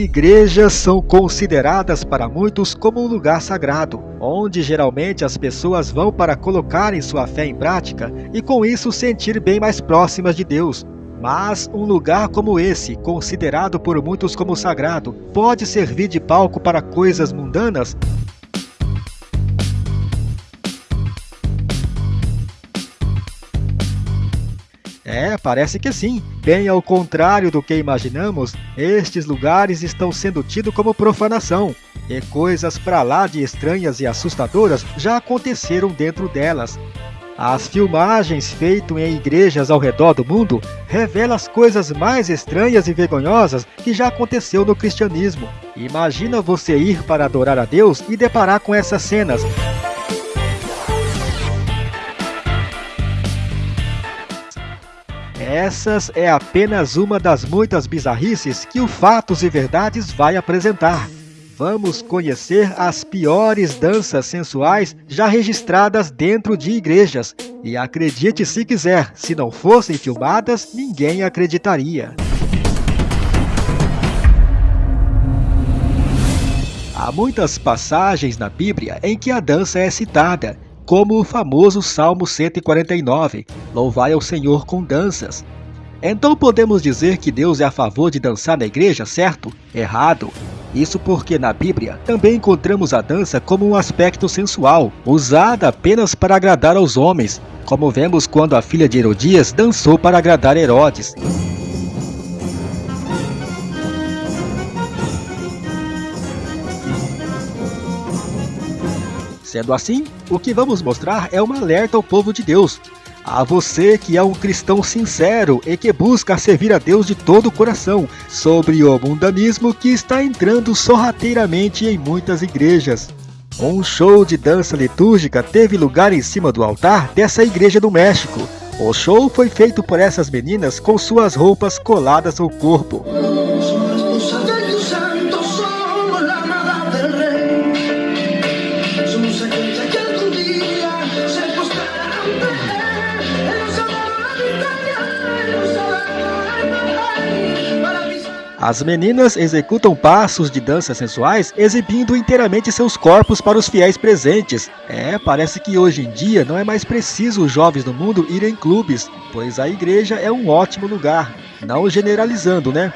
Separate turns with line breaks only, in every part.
Igrejas são consideradas para muitos como um lugar sagrado, onde geralmente as pessoas vão para colocarem sua fé em prática e com isso sentir bem mais próximas de Deus. Mas um lugar como esse, considerado por muitos como sagrado, pode servir de palco para coisas mundanas? É, parece que sim. Bem ao contrário do que imaginamos, estes lugares estão sendo tidos como profanação, e coisas para lá de estranhas e assustadoras já aconteceram dentro delas. As filmagens feitas em igrejas ao redor do mundo revelam as coisas mais estranhas e vergonhosas que já aconteceu no cristianismo. Imagina você ir para adorar a Deus e deparar com essas cenas. Essas é apenas uma das muitas bizarrices que o Fatos e Verdades vai apresentar. Vamos conhecer as piores danças sensuais já registradas dentro de igrejas. E acredite se quiser, se não fossem filmadas, ninguém acreditaria. Há muitas passagens na Bíblia em que a dança é citada, como o famoso Salmo 149, Louvai ao Senhor com danças. Então podemos dizer que Deus é a favor de dançar na igreja, certo? Errado. Isso porque na Bíblia também encontramos a dança como um aspecto sensual, usada apenas para agradar aos homens, como vemos quando a filha de Herodias dançou para agradar Herodes. Sendo assim, o que vamos mostrar é um alerta ao povo de Deus. A você que é um cristão sincero e que busca servir a Deus de todo o coração, sobre o mundanismo que está entrando sorrateiramente em muitas igrejas. Um show de dança litúrgica teve lugar em cima do altar dessa igreja do México. O show foi feito por essas meninas com suas roupas coladas ao corpo. As meninas executam passos de dança sensuais, exibindo inteiramente seus corpos para os fiéis presentes. É, parece que hoje em dia não é mais preciso os jovens do mundo irem em clubes, pois a igreja é um ótimo lugar. Não generalizando, né?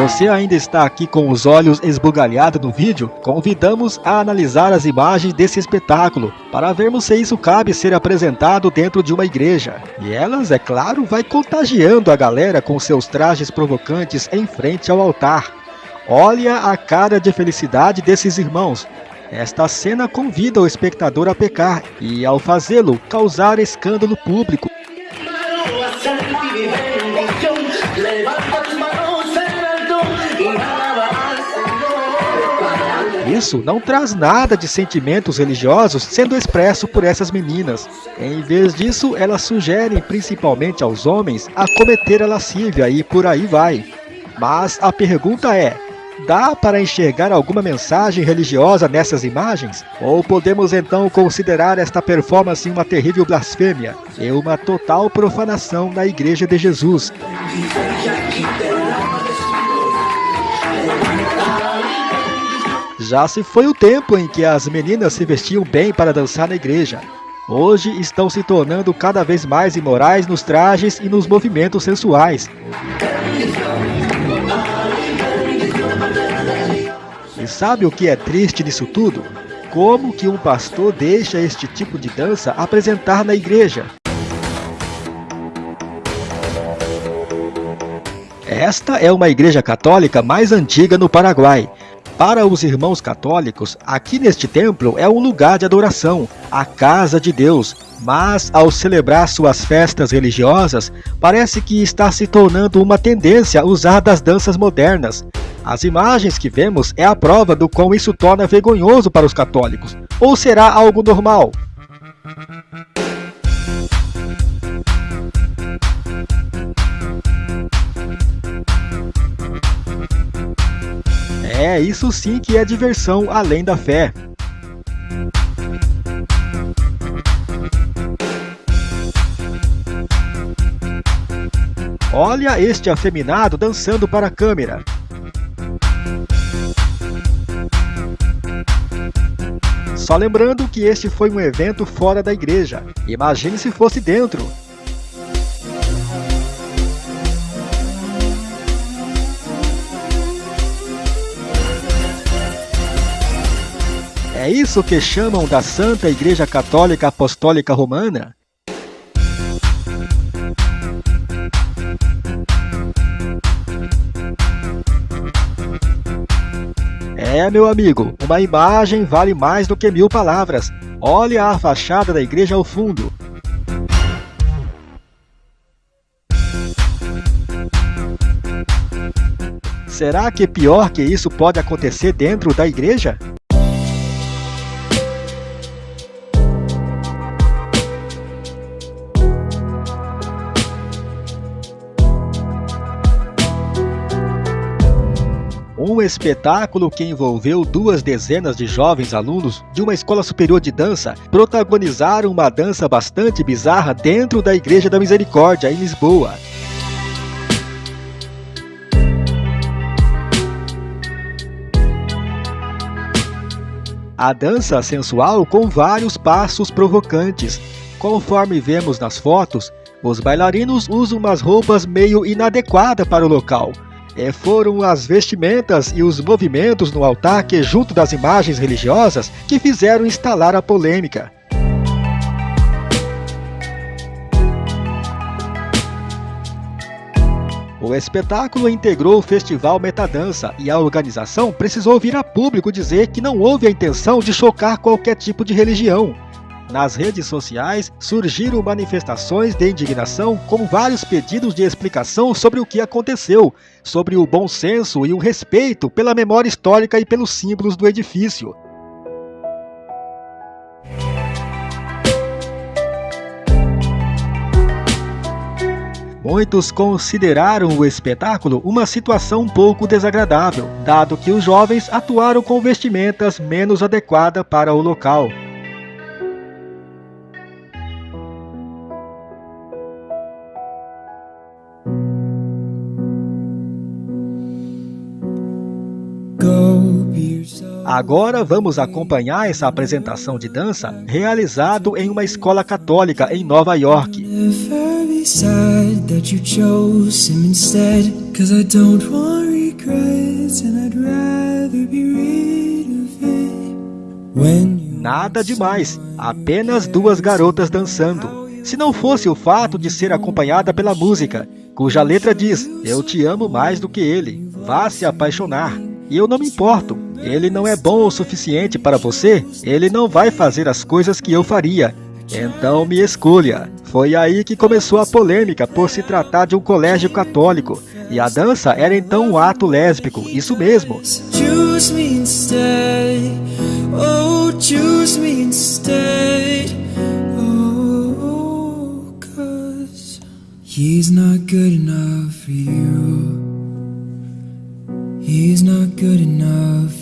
Você ainda está aqui com os olhos esbugalhados no vídeo, convidamos a analisar as imagens desse espetáculo, para vermos se isso cabe ser apresentado dentro de uma igreja. E elas, é claro, vai contagiando a galera com seus trajes provocantes em frente ao altar. Olha a cara de felicidade desses irmãos. Esta cena convida o espectador a pecar e, ao fazê-lo, causar escândalo público. Isso não traz nada de sentimentos religiosos sendo expresso por essas meninas. Em vez disso, elas sugerem principalmente aos homens a cometer a lascívia e por aí vai. Mas a pergunta é, dá para enxergar alguma mensagem religiosa nessas imagens? Ou podemos então considerar esta performance uma terrível blasfêmia e uma total profanação da Igreja de Jesus? Já se foi o tempo em que as meninas se vestiam bem para dançar na igreja. Hoje estão se tornando cada vez mais imorais nos trajes e nos movimentos sensuais. E sabe o que é triste nisso tudo? Como que um pastor deixa este tipo de dança apresentar na igreja? Esta é uma igreja católica mais antiga no Paraguai. Para os irmãos católicos, aqui neste templo é um lugar de adoração, a casa de Deus, mas ao celebrar suas festas religiosas, parece que está se tornando uma tendência usar das danças modernas. As imagens que vemos é a prova do quão isso torna vergonhoso para os católicos. Ou será algo normal? É, isso sim que é diversão além da fé. Olha este afeminado dançando para a câmera. Só lembrando que este foi um evento fora da igreja. Imagine se fosse dentro. É isso que chamam da Santa Igreja Católica Apostólica Romana? É, meu amigo, uma imagem vale mais do que mil palavras. Olha a fachada da igreja ao fundo. Será que pior que isso pode acontecer dentro da igreja? Um espetáculo que envolveu duas dezenas de jovens alunos de uma escola superior de dança protagonizaram uma dança bastante bizarra dentro da Igreja da Misericórdia, em Lisboa. A dança sensual com vários passos provocantes. Conforme vemos nas fotos, os bailarinos usam umas roupas meio inadequadas para o local, é, foram as vestimentas e os movimentos no altar que, junto das imagens religiosas, que fizeram instalar a polêmica. O espetáculo integrou o Festival Metadança e a organização precisou vir a público dizer que não houve a intenção de chocar qualquer tipo de religião. Nas redes sociais surgiram manifestações de indignação com vários pedidos de explicação sobre o que aconteceu, sobre o bom senso e o respeito pela memória histórica e pelos símbolos do edifício. Muitos consideraram o espetáculo uma situação um pouco desagradável, dado que os jovens atuaram com vestimentas menos adequadas para o local. Agora vamos acompanhar essa apresentação de dança realizado em uma escola católica em Nova York. Nada demais, apenas duas garotas dançando. Se não fosse o fato de ser acompanhada pela música, cuja letra diz, eu te amo mais do que ele, vá se apaixonar. E eu não me importo, ele não é bom o suficiente para você, ele não vai fazer as coisas que eu faria. Então me escolha. Foi aí que começou a polêmica por se tratar de um colégio católico. E a dança era então um ato lésbico, isso mesmo. Oh. Oh, he's not good enough for you.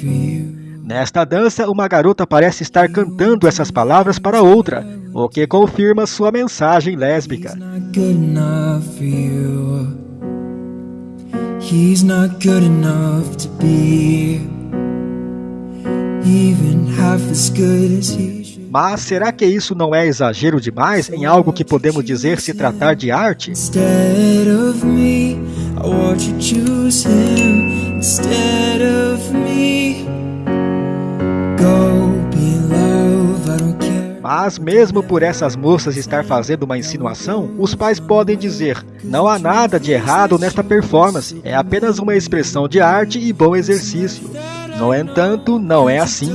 Nesta dança, uma garota parece estar cantando essas palavras para outra, o que confirma sua mensagem lésbica. He's not good enough to be even half as good as he mas será que isso não é exagero demais em algo que podemos dizer se tratar de arte? Mas mesmo por essas moças estar fazendo uma insinuação, os pais podem dizer, não há nada de errado nesta performance, é apenas uma expressão de arte e bom exercício. No entanto, não é assim.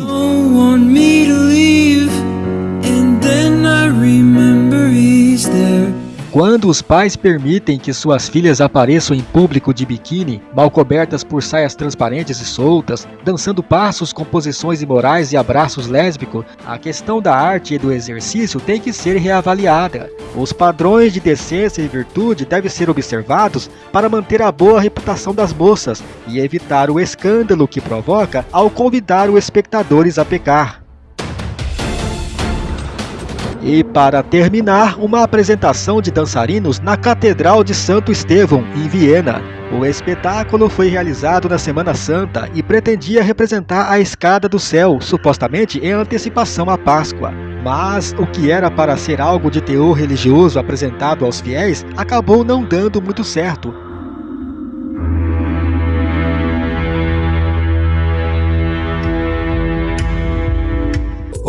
Quando os pais permitem que suas filhas apareçam em público de biquíni, mal cobertas por saias transparentes e soltas, dançando passos com posições imorais e abraços lésbicos, a questão da arte e do exercício tem que ser reavaliada. Os padrões de decência e virtude devem ser observados para manter a boa reputação das moças e evitar o escândalo que provoca ao convidar os espectadores a pecar. E para terminar, uma apresentação de dançarinos na Catedral de Santo Estevão, em Viena. O espetáculo foi realizado na Semana Santa e pretendia representar a escada do céu, supostamente em antecipação à Páscoa. Mas o que era para ser algo de teor religioso apresentado aos fiéis acabou não dando muito certo,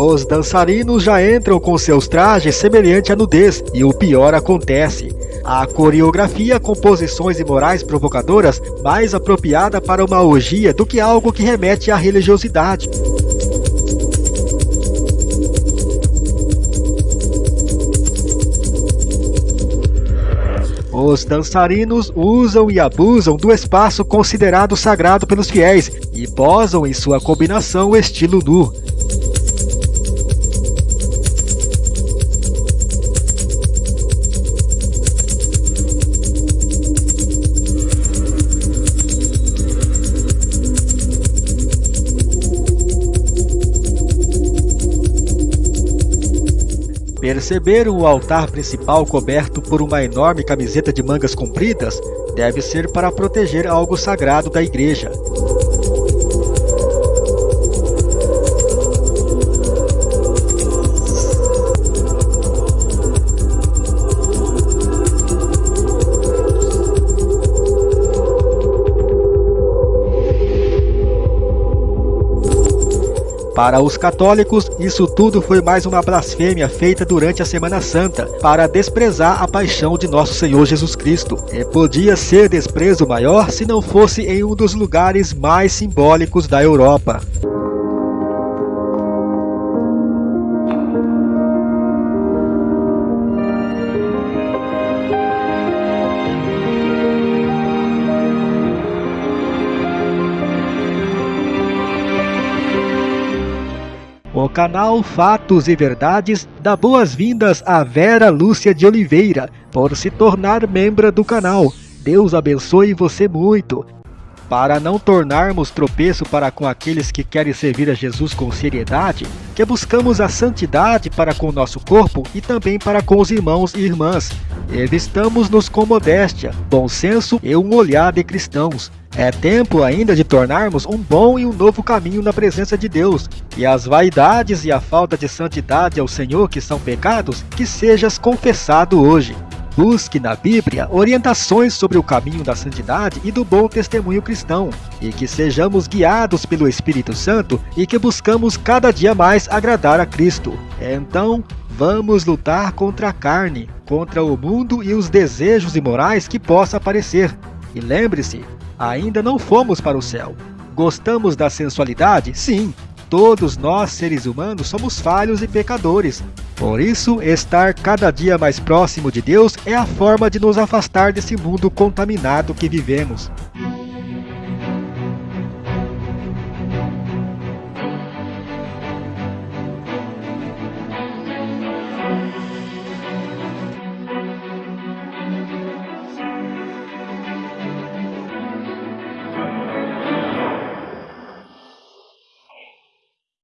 Os dançarinos já entram com seus trajes semelhante à nudez e o pior acontece. A coreografia com posições imorais provocadoras mais apropriada para uma orgia do que algo que remete à religiosidade. Os dançarinos usam e abusam do espaço considerado sagrado pelos fiéis e posam em sua combinação estilo nu. Perceber o altar principal coberto por uma enorme camiseta de mangas compridas deve ser para proteger algo sagrado da igreja. Para os católicos, isso tudo foi mais uma blasfêmia feita durante a Semana Santa, para desprezar a paixão de nosso Senhor Jesus Cristo. E podia ser desprezo maior se não fosse em um dos lugares mais simbólicos da Europa. Canal Fatos e Verdades dá boas-vindas a Vera Lúcia de Oliveira por se tornar membro do canal. Deus abençoe você muito. Para não tornarmos tropeço para com aqueles que querem servir a Jesus com seriedade, que buscamos a santidade para com o nosso corpo e também para com os irmãos e irmãs. Revistamos-nos com modéstia, bom senso e um olhar de cristãos. É tempo ainda de tornarmos um bom e um novo caminho na presença de Deus, e as vaidades e a falta de santidade ao Senhor que são pecados, que sejas confessado hoje. Busque na Bíblia orientações sobre o caminho da santidade e do bom testemunho cristão, e que sejamos guiados pelo Espírito Santo e que buscamos cada dia mais agradar a Cristo. Então, vamos lutar contra a carne, contra o mundo e os desejos imorais que possa aparecer. E lembre-se, ainda não fomos para o céu. Gostamos da sensualidade? Sim. Todos nós, seres humanos, somos falhos e pecadores. Por isso, estar cada dia mais próximo de Deus é a forma de nos afastar desse mundo contaminado que vivemos.